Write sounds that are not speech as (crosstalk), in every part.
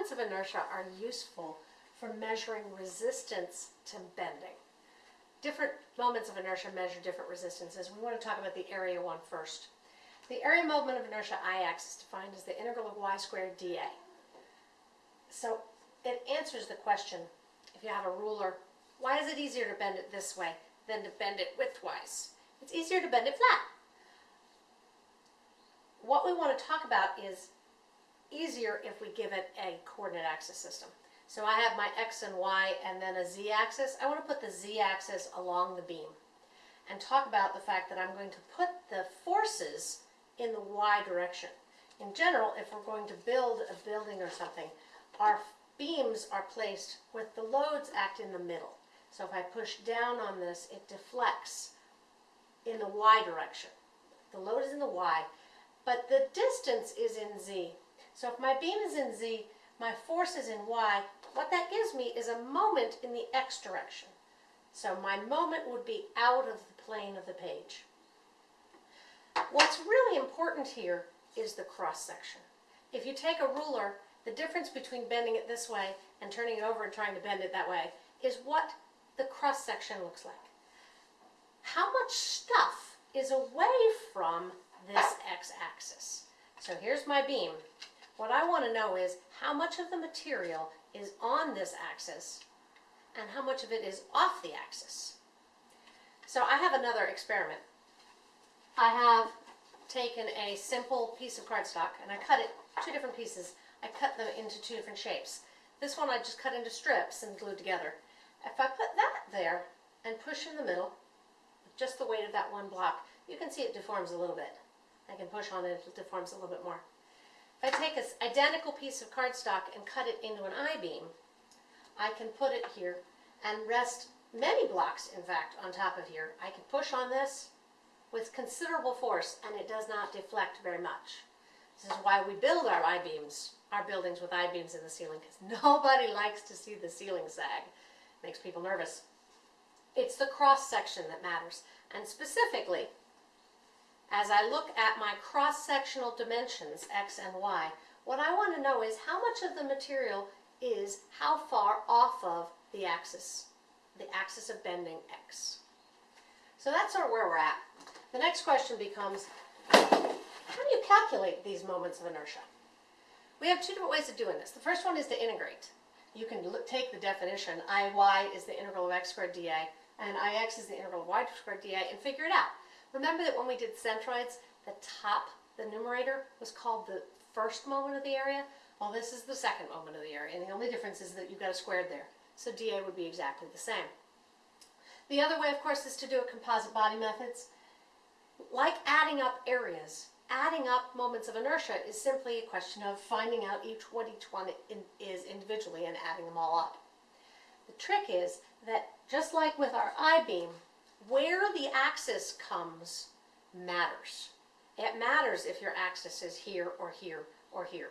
moments of inertia are useful for measuring resistance to bending. Different moments of inertia measure different resistances. We want to talk about the area one first. The area moment of inertia Ix is defined as the integral of y squared dA. So it answers the question, if you have a ruler, why is it easier to bend it this way than to bend it widthwise? It's easier to bend it flat. What we want to talk about is easier if we give it a coordinate axis system. So I have my x and y and then a z-axis. I want to put the z-axis along the beam and talk about the fact that I'm going to put the forces in the y direction. In general, if we're going to build a building or something, our beams are placed with the loads act in the middle. So if I push down on this, it deflects in the y direction. The load is in the y, but the distance is in z. So if my beam is in z, my force is in y, what that gives me is a moment in the x direction. So my moment would be out of the plane of the page. What's really important here is the cross section. If you take a ruler, the difference between bending it this way and turning it over and trying to bend it that way is what the cross section looks like. How much stuff is away from this x-axis? So here's my beam. What I want to know is how much of the material is on this axis and how much of it is off the axis. So I have another experiment. I have taken a simple piece of cardstock and I cut it two different pieces. I cut them into two different shapes. This one I just cut into strips and glued together. If I put that there and push in the middle, just the weight of that one block, you can see it deforms a little bit. I can push on it, it deforms a little bit more. If I take an identical piece of cardstock and cut it into an I-beam, I can put it here and rest many blocks, in fact, on top of here. I can push on this with considerable force and it does not deflect very much. This is why we build our I-beams, our buildings with I-beams in the ceiling, because (laughs) nobody likes to see the ceiling sag. It makes people nervous. It's the cross section that matters. And specifically, as I look at my cross-sectional dimensions, x and y, what I want to know is how much of the material is how far off of the axis, the axis of bending x. So that's sort of where we're at. The next question becomes, how do you calculate these moments of inertia? We have two different ways of doing this. The first one is to integrate. You can look, take the definition, Iy is the integral of x squared dA, and Ix is the integral of y squared dA, and figure it out. Remember that when we did centroids, the top, the numerator, was called the first moment of the area? Well, this is the second moment of the area, and the only difference is that you've got a squared there. So dA would be exactly the same. The other way, of course, is to do a composite body methods. Like adding up areas, adding up moments of inertia is simply a question of finding out each what each one is individually and adding them all up. The trick is that just like with our I-beam, where the axis comes matters. It matters if your axis is here or here or here.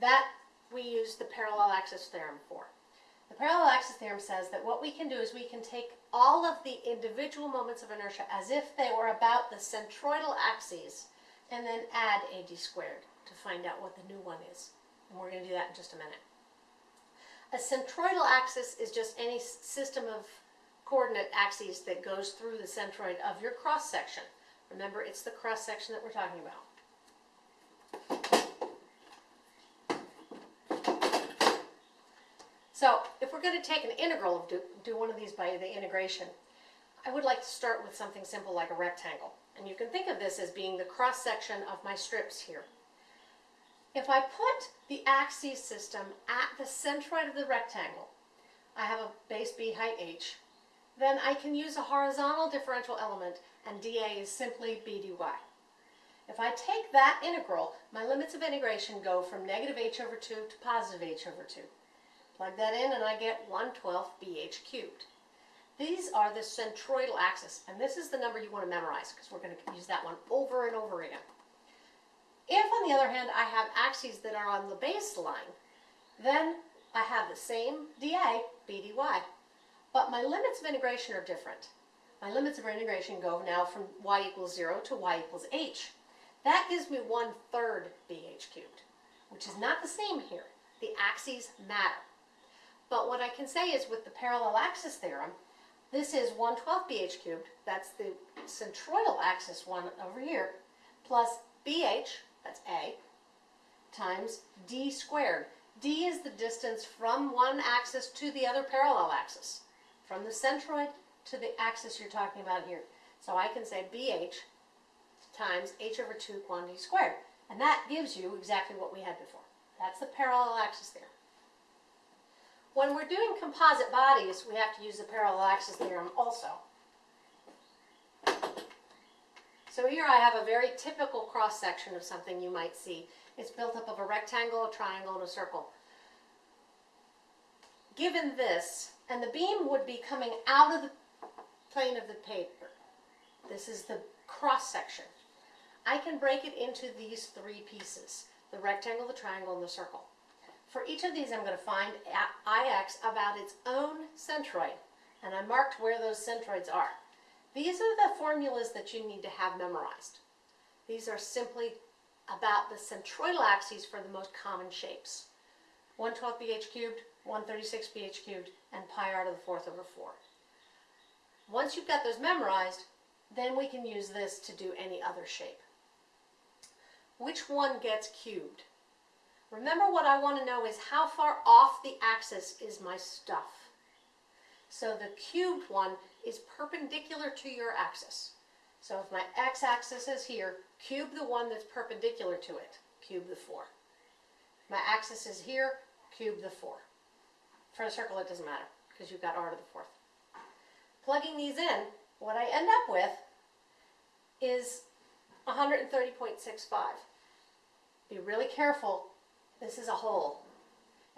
That we use the parallel axis theorem for. The parallel axis theorem says that what we can do is we can take all of the individual moments of inertia as if they were about the centroidal axes and then add AD squared to find out what the new one is. And we're going to do that in just a minute. A centroidal axis is just any system of coordinate axes that goes through the centroid of your cross section. Remember, it's the cross section that we're talking about. So if we're going to take an integral, do, do one of these by the integration, I would like to start with something simple like a rectangle. And you can think of this as being the cross section of my strips here. If I put the axis system at the centroid of the rectangle, I have a base b height h, then I can use a horizontal differential element and dA is simply b dy. If I take that integral, my limits of integration go from negative h over 2 to positive h over 2. Plug that in and I get 1 12th bh cubed. These are the centroidal axis, and this is the number you want to memorize because we're going to use that one over and over again. If, on the other hand, I have axes that are on the baseline, then I have the same dA, b dy. But my limits of integration are different. My limits of integration go now from y equals 0 to y equals h. That gives me 1 third bh cubed, which is not the same here. The axes matter. But what I can say is with the parallel axis theorem, this is 112 bh cubed, that's the centroidal axis one over here, plus bh, that's a, times d squared. d is the distance from one axis to the other parallel axis, from the centroid to the axis you're talking about here. So I can say bh times h over 2 quantity squared. And that gives you exactly what we had before. That's the parallel axis theorem. When we're doing composite bodies, we have to use the parallel axis theorem also. So here I have a very typical cross section of something you might see. It's built up of a rectangle, a triangle, and a circle. Given this, and the beam would be coming out of the plane of the paper. This is the cross section. I can break it into these three pieces, the rectangle, the triangle, and the circle. For each of these, I'm going to find Ix about its own centroid, and I marked where those centroids are. These are the formulas that you need to have memorized. These are simply about the centroidal axes for the most common shapes. 112 bh cubed, 136 bh cubed, and pi r to the fourth over 4. Once you've got those memorized, then we can use this to do any other shape. Which one gets cubed? Remember what I want to know is how far off the axis is my stuff. So the cubed one is perpendicular to your axis. So if my x-axis is here, cube the one that's perpendicular to it, cube the 4. My axis is here, cube the 4. For a circle it doesn't matter, because you've got r to the 4th. Plugging these in, what I end up with is 130.65. Be really careful, this is a hole.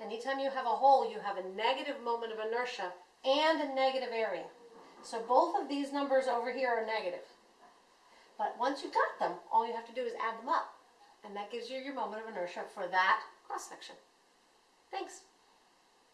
Anytime you have a hole, you have a negative moment of inertia and a negative area. So both of these numbers over here are negative. But once you've got them, all you have to do is add them up. And that gives you your moment of inertia for that cross section. Thanks.